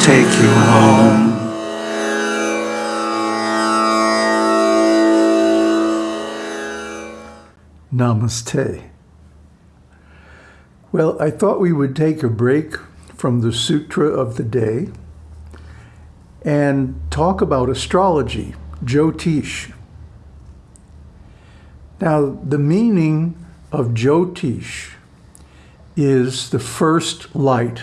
take you home. Namaste. Well, I thought we would take a break from the Sutra of the day and talk about astrology, Jyotish. Now, the meaning of Jyotish is the first light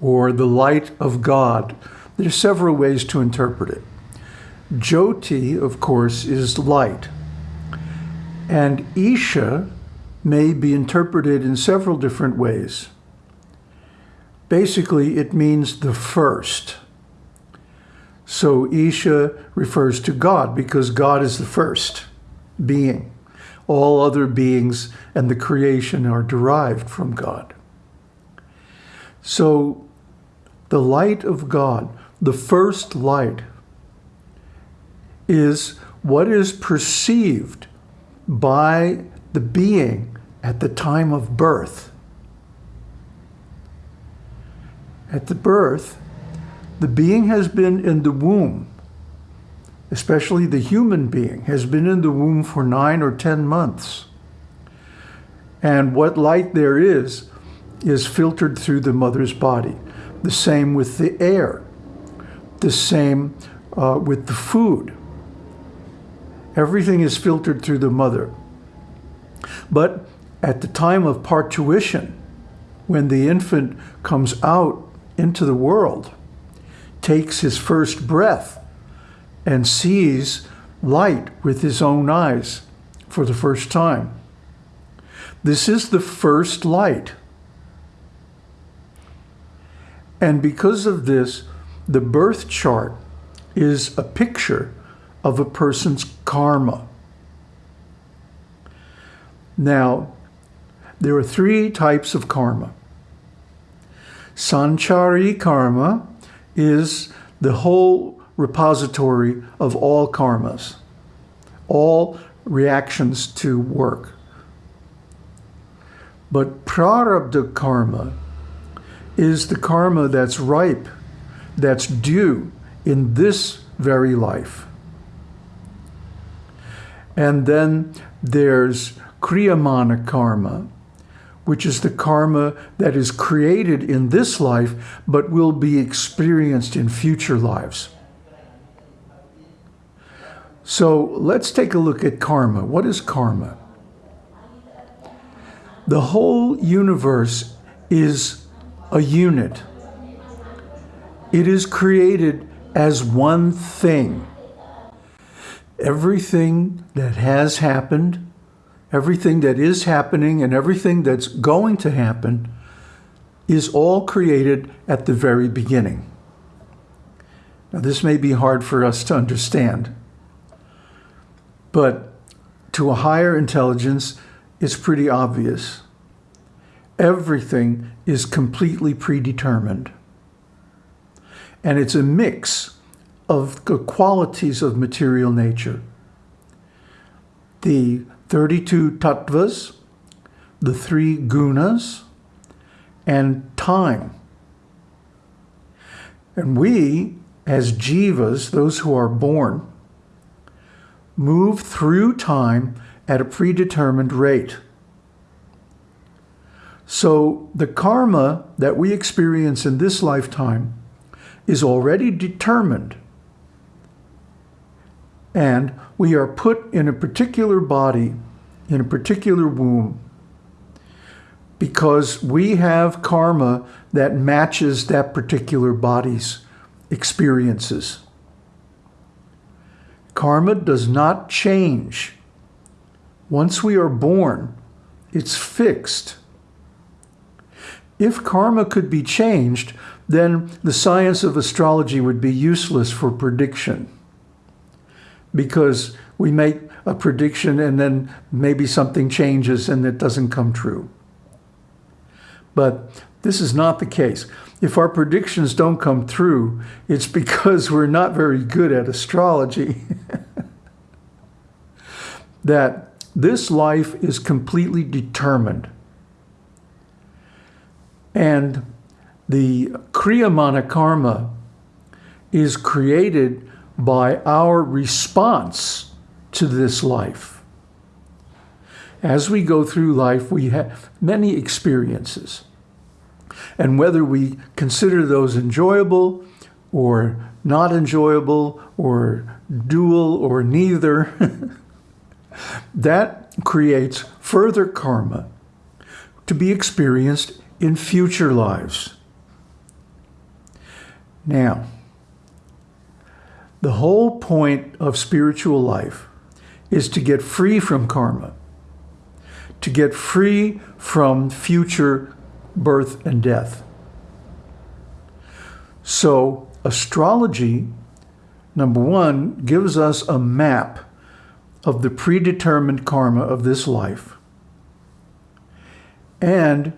or the light of God. There's several ways to interpret it. Jyoti, of course, is light. And Isha may be interpreted in several different ways. Basically, it means the first. So Isha refers to God because God is the first being. All other beings and the creation are derived from God. So the light of God, the first light, is what is perceived by the being at the time of birth. At the birth, the being has been in the womb, especially the human being, has been in the womb for nine or 10 months. And what light there is, is filtered through the mother's body. The same with the air. The same uh, with the food. Everything is filtered through the mother. But at the time of parturition, when the infant comes out into the world, takes his first breath, and sees light with his own eyes for the first time. This is the first light. And because of this, the birth chart is a picture of a person's karma. Now, there are three types of karma. Sanchita karma is the whole repository of all karmas, all reactions to work. But prarabdha karma is the karma that's ripe, that's due in this very life. And then there's kriyamana karma, which is the karma that is created in this life, but will be experienced in future lives. So let's take a look at karma. What is karma? The whole universe is a unit. It is created as one thing. Everything that has happened, everything that is happening, and everything that's going to happen is all created at the very beginning. Now, this may be hard for us to understand, but to a higher intelligence, it's pretty obvious everything is completely predetermined. And it's a mix of the qualities of material nature. The 32 tattvas, the three gunas, and time. And we, as jivas, those who are born, move through time at a predetermined rate. So the karma that we experience in this lifetime is already determined. And we are put in a particular body, in a particular womb, because we have karma that matches that particular body's experiences. Karma does not change. Once we are born, it's fixed. If karma could be changed, then the science of astrology would be useless for prediction because we make a prediction and then maybe something changes and it doesn't come true. But this is not the case. If our predictions don't come through, it's because we're not very good at astrology. that this life is completely determined and the Kriyamana karma is created by our response to this life. As we go through life, we have many experiences. And whether we consider those enjoyable or not enjoyable or dual or neither, that creates further karma to be experienced in future lives. Now, the whole point of spiritual life is to get free from karma, to get free from future birth and death. So astrology, number one, gives us a map of the predetermined karma of this life. And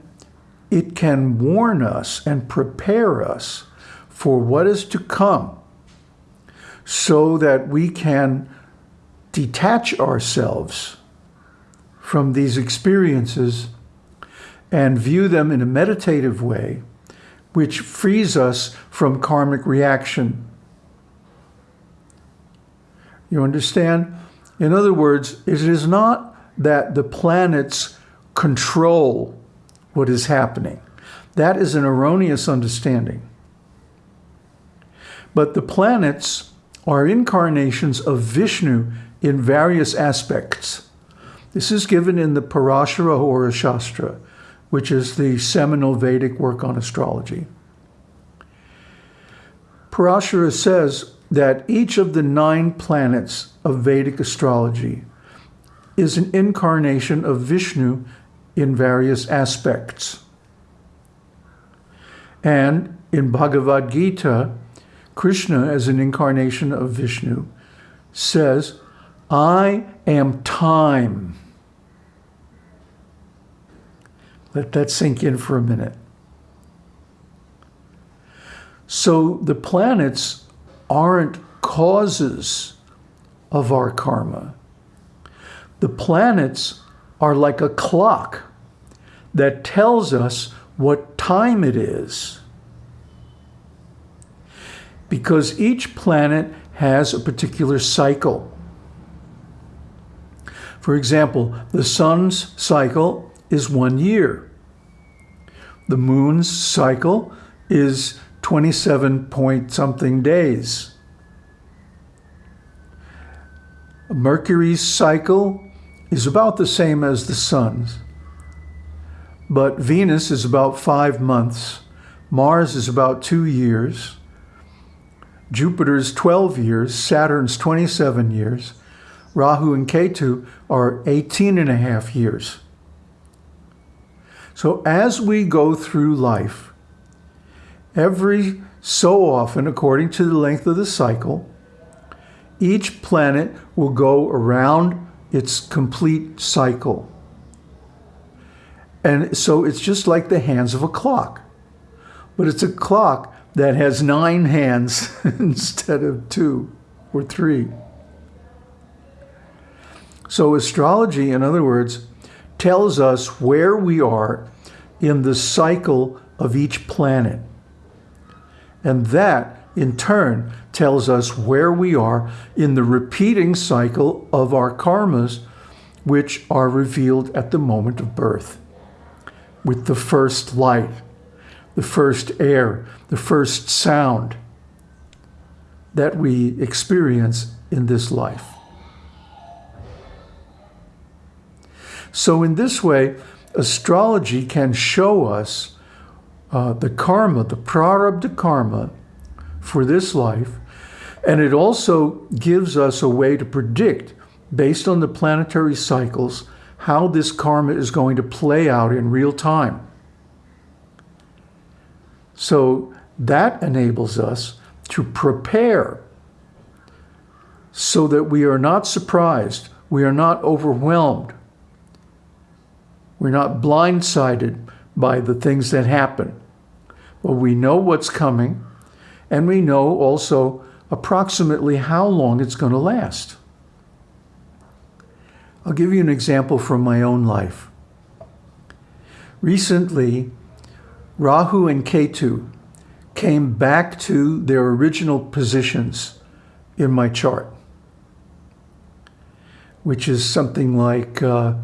it can warn us and prepare us for what is to come so that we can detach ourselves from these experiences and view them in a meditative way, which frees us from karmic reaction. You understand? In other words, it is not that the planets control what is happening. That is an erroneous understanding. But the planets are incarnations of Vishnu in various aspects. This is given in the Parashara Hora Shastra, which is the seminal Vedic work on astrology. Parashara says that each of the nine planets of Vedic astrology is an incarnation of Vishnu in various aspects. And in Bhagavad Gita, Krishna, as an incarnation of Vishnu, says, I am time. Let that sink in for a minute. So the planets aren't causes of our karma. The planets are like a clock that tells us what time it is because each planet has a particular cycle. For example, the sun's cycle is one year. The moon's cycle is 27 point something days. Mercury's cycle is about the same as the sun's. But Venus is about five months. Mars is about two years. Jupiter's 12 years, Saturn's 27 years, Rahu and Ketu are 18 and a half years. So as we go through life, every so often, according to the length of the cycle, each planet will go around its complete cycle. And so it's just like the hands of a clock. But it's a clock that has nine hands instead of two or three. So astrology, in other words, tells us where we are in the cycle of each planet. And that, in turn, tells us where we are in the repeating cycle of our karmas, which are revealed at the moment of birth, with the first light the first air, the first sound that we experience in this life. So in this way, astrology can show us uh, the karma, the prarabdha karma for this life, and it also gives us a way to predict, based on the planetary cycles, how this karma is going to play out in real time. So that enables us to prepare so that we are not surprised, we are not overwhelmed, we're not blindsided by the things that happen. But we know what's coming, and we know also approximately how long it's going to last. I'll give you an example from my own life. Recently, Rahu and Ketu came back to their original positions in my chart, which is something like uh,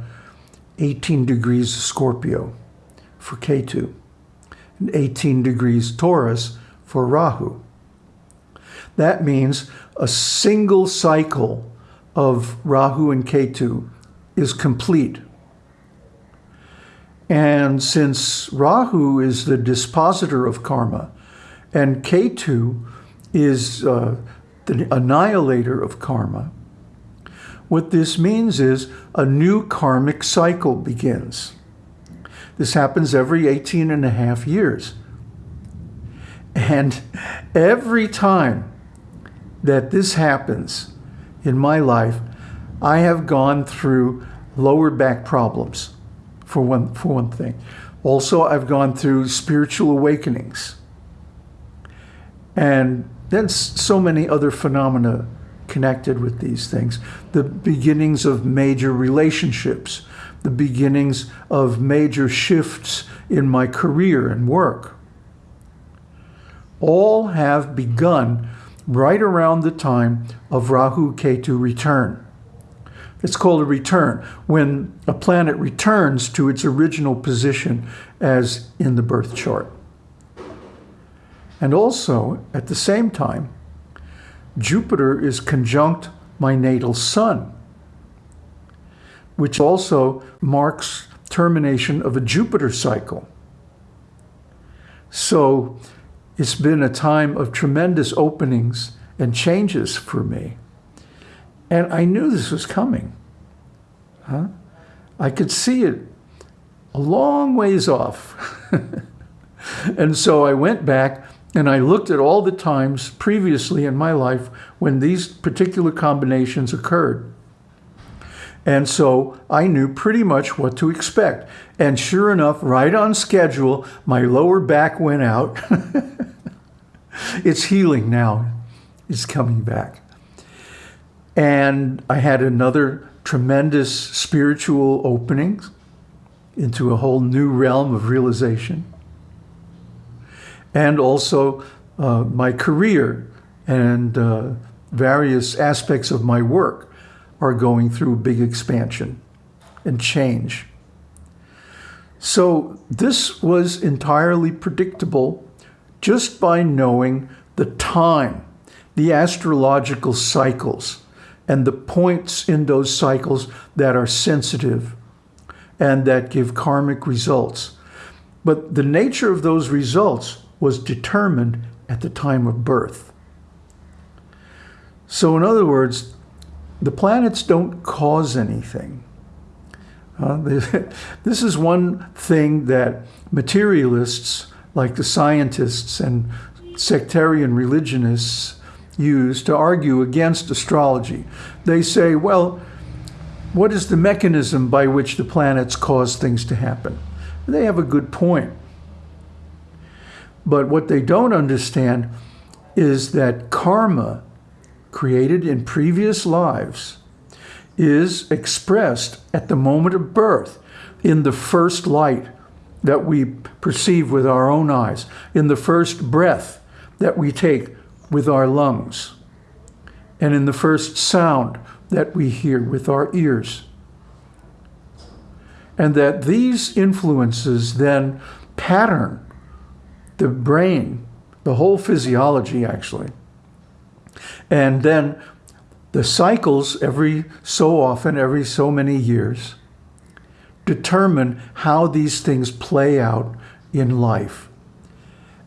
18 degrees Scorpio for Ketu, and 18 degrees Taurus for Rahu. That means a single cycle of Rahu and Ketu is complete. And since Rahu is the dispositor of karma, and Ketu is uh, the annihilator of karma, what this means is a new karmic cycle begins. This happens every 18 and a half years. And every time that this happens in my life, I have gone through lower back problems, for one, for one thing. Also, I've gone through spiritual awakenings. And then so many other phenomena connected with these things. The beginnings of major relationships, the beginnings of major shifts in my career and work. All have begun right around the time of Rahu Ketu return. It's called a return, when a planet returns to its original position as in the birth chart. And also, at the same time, Jupiter is conjunct my natal sun, which also marks termination of a Jupiter cycle. So it's been a time of tremendous openings and changes for me. And I knew this was coming. Huh? I could see it a long ways off. and so I went back and I looked at all the times previously in my life when these particular combinations occurred. And so I knew pretty much what to expect. And sure enough, right on schedule, my lower back went out. it's healing now. It's coming back. And I had another tremendous spiritual opening into a whole new realm of realization. And also uh, my career and uh, various aspects of my work are going through big expansion and change. So this was entirely predictable just by knowing the time, the astrological cycles, and the points in those cycles that are sensitive and that give karmic results. But the nature of those results was determined at the time of birth. So in other words, the planets don't cause anything. Uh, this is one thing that materialists, like the scientists and sectarian religionists, use to argue against astrology. They say, well, what is the mechanism by which the planets cause things to happen? They have a good point. But what they don't understand is that karma created in previous lives is expressed at the moment of birth in the first light that we perceive with our own eyes, in the first breath that we take with our lungs, and in the first sound that we hear with our ears. And that these influences then pattern the brain, the whole physiology actually, and then the cycles every so often, every so many years, determine how these things play out in life.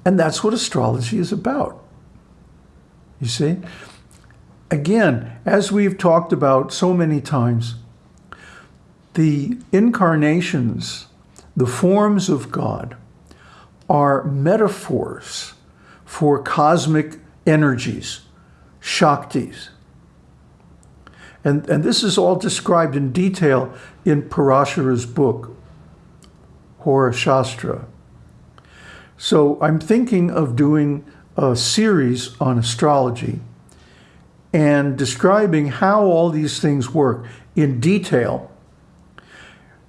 And that's what astrology is about. You see? Again, as we've talked about so many times, the incarnations, the forms of God, are metaphors for cosmic energies Shaktis. And, and this is all described in detail in Parashara's book, Hora Shastra. So I'm thinking of doing a series on astrology and describing how all these things work in detail.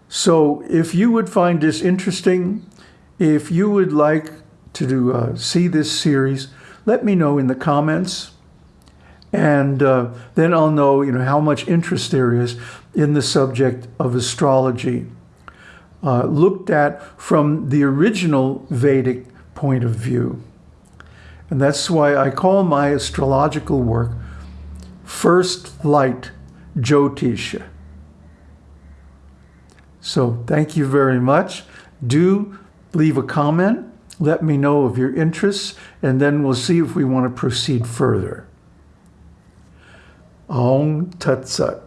So if you would find this interesting, if you would like to uh, see this series, let me know in the comments. And uh, then I'll know, you know, how much interest there is in the subject of astrology, uh, looked at from the original Vedic point of view. And that's why I call my astrological work First Light Jyotisha. So thank you very much. Do leave a comment. Let me know of your interests, and then we'll see if we want to proceed further. Aung Tat Sat.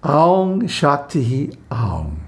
Aung Shakti Aung.